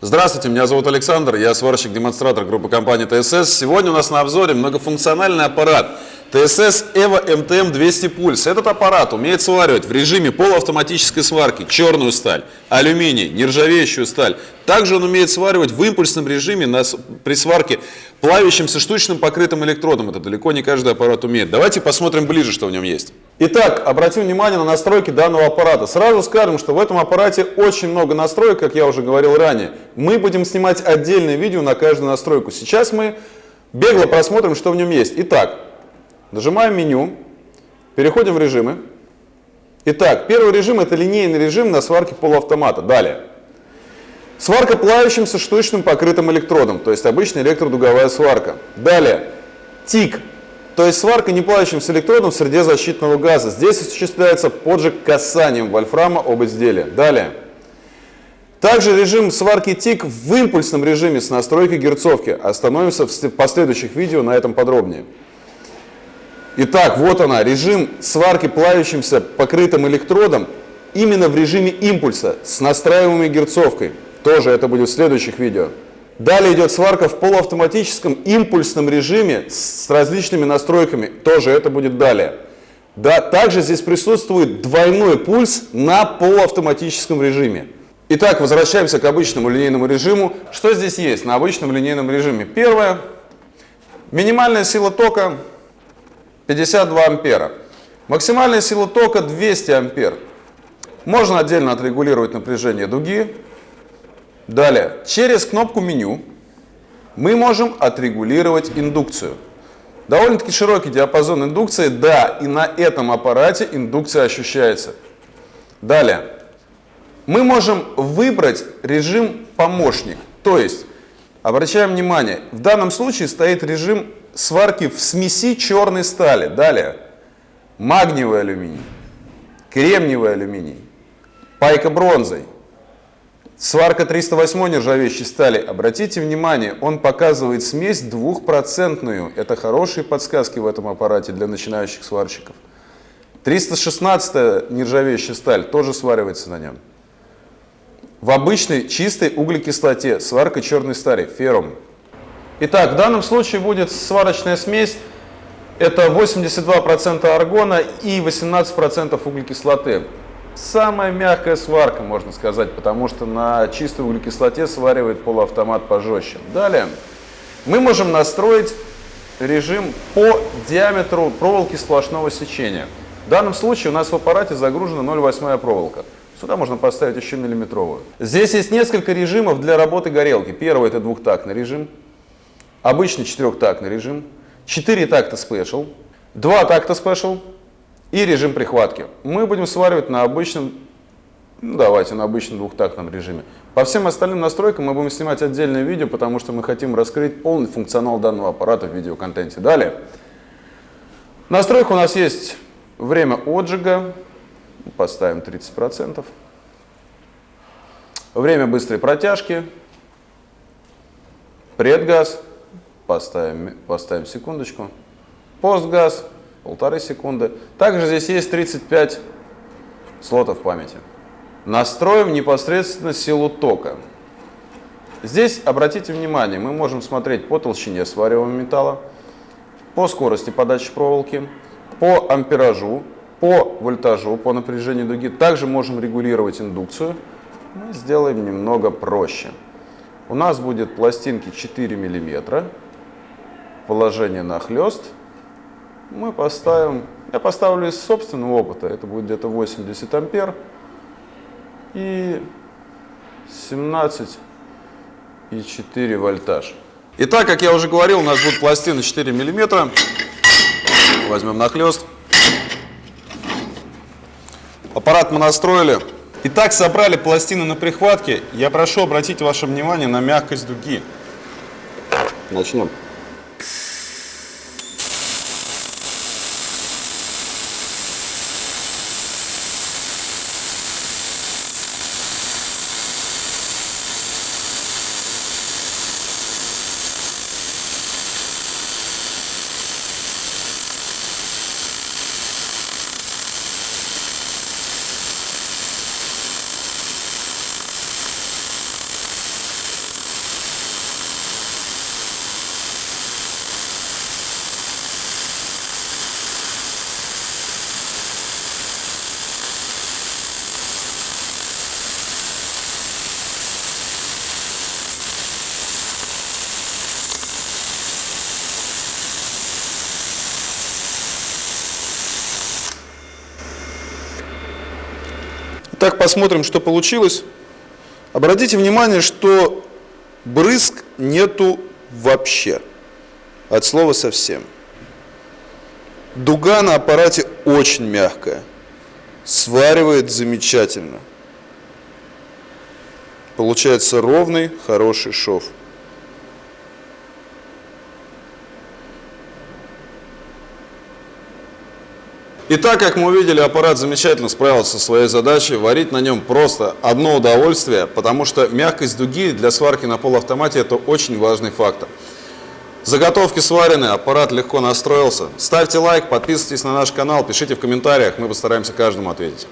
Здравствуйте, меня зовут Александр, я сварщик-демонстратор группы компании ТСС. Сегодня у нас на обзоре многофункциональный аппарат ТСС EVO MTM 200 Pulse. Этот аппарат умеет сваривать в режиме полуавтоматической сварки черную сталь, алюминий, нержавеющую сталь. Также он умеет сваривать в импульсном режиме на, при сварке плавящимся штучным покрытым электродом. Это далеко не каждый аппарат умеет. Давайте посмотрим ближе, что в нем есть. Итак, обратим внимание на настройки данного аппарата. Сразу скажем, что в этом аппарате очень много настроек, как я уже говорил ранее. Мы будем снимать отдельное видео на каждую настройку. Сейчас мы бегло просмотрим, что в нем есть. Итак, нажимаем меню, переходим в режимы. Итак, первый режим это линейный режим на сварке полуавтомата. Далее. Сварка плавящимся штучным покрытым электродом, то есть обычная электродуговая сварка. Далее. ТИК то есть сварка неплавящимся электродом в среде защитного газа. Здесь осуществляется поджиг касанием вольфрама об изделие. Далее. Также режим сварки ТИК в импульсном режиме с настройкой герцовки. Остановимся в последующих видео на этом подробнее. Итак, вот она, режим сварки плавящимся покрытым электродом именно в режиме импульса с настраиваемой герцовкой. Тоже это будет в следующих видео. Далее идет сварка в полуавтоматическом импульсном режиме с различными настройками. Тоже это будет далее. Да, также здесь присутствует двойной пульс на полуавтоматическом режиме. Итак, возвращаемся к обычному линейному режиму. Что здесь есть на обычном линейном режиме? Первое. Минимальная сила тока 52 ампера. Максимальная сила тока 200 ампер. Можно отдельно отрегулировать напряжение дуги. Далее, через кнопку меню мы можем отрегулировать индукцию. Довольно-таки широкий диапазон индукции, да, и на этом аппарате индукция ощущается. Далее, мы можем выбрать режим помощник, то есть, обращаем внимание, в данном случае стоит режим сварки в смеси черной стали. Далее, магниевый алюминий, кремниевый алюминий, пайка бронзой, Сварка 308 нержавеющей стали, обратите внимание, он показывает смесь двухпроцентную. Это хорошие подсказки в этом аппарате для начинающих сварщиков. 316 нержавеющая сталь тоже сваривается на нем. В обычной чистой углекислоте сварка черной стали, феррум. Итак, в данном случае будет сварочная смесь. Это 82% аргона и 18% углекислоты. Самая мягкая сварка, можно сказать, потому что на чистой углекислоте сваривает полуавтомат пожестче. Далее мы можем настроить режим по диаметру проволоки сплошного сечения. В данном случае у нас в аппарате загружена 0,8 проволока. Сюда можно поставить еще миллиметровую. Здесь есть несколько режимов для работы горелки. Первый это двухтактный режим, обычный четырехтактный режим, 4 такта special, 2 такта special, и режим прихватки. Мы будем сваривать на обычном, ну, давайте, на обычном двухтактном режиме. По всем остальным настройкам мы будем снимать отдельное видео, потому что мы хотим раскрыть полный функционал данного аппарата в видеоконтенте. Далее. Настройка у нас есть время отжига, поставим 30%. Время быстрой протяжки, предгаз, поставим, поставим секундочку, постгаз, полторы секунды. Также здесь есть 35 слотов памяти. Настроим непосредственно силу тока. Здесь, обратите внимание, мы можем смотреть по толщине свариваемого металла, по скорости подачи проволоки, по амперажу, по вольтажу, по напряжению дуги. Также можем регулировать индукцию. Мы сделаем немного проще. У нас будет пластинки 4 мм, положение на хлест – мы поставим, я поставлю из собственного опыта, это будет где-то 80 ампер и 17 и 4 вольтаж. Итак, как я уже говорил, у нас будут пластины 4 миллиметра. Возьмем нахлест. Аппарат мы настроили. Итак, собрали пластины на прихватке. Я прошу обратить ваше внимание на мягкость дуги. Начнем. Итак, посмотрим, что получилось. Обратите внимание, что брызг нету вообще. От слова совсем. Дуга на аппарате очень мягкая. Сваривает замечательно. Получается ровный, хороший шов. Итак, как мы увидели, аппарат замечательно справился со своей задачей. Варить на нем просто одно удовольствие, потому что мягкость дуги для сварки на полуавтомате – это очень важный фактор. Заготовки сварены, аппарат легко настроился. Ставьте лайк, подписывайтесь на наш канал, пишите в комментариях, мы постараемся каждому ответить.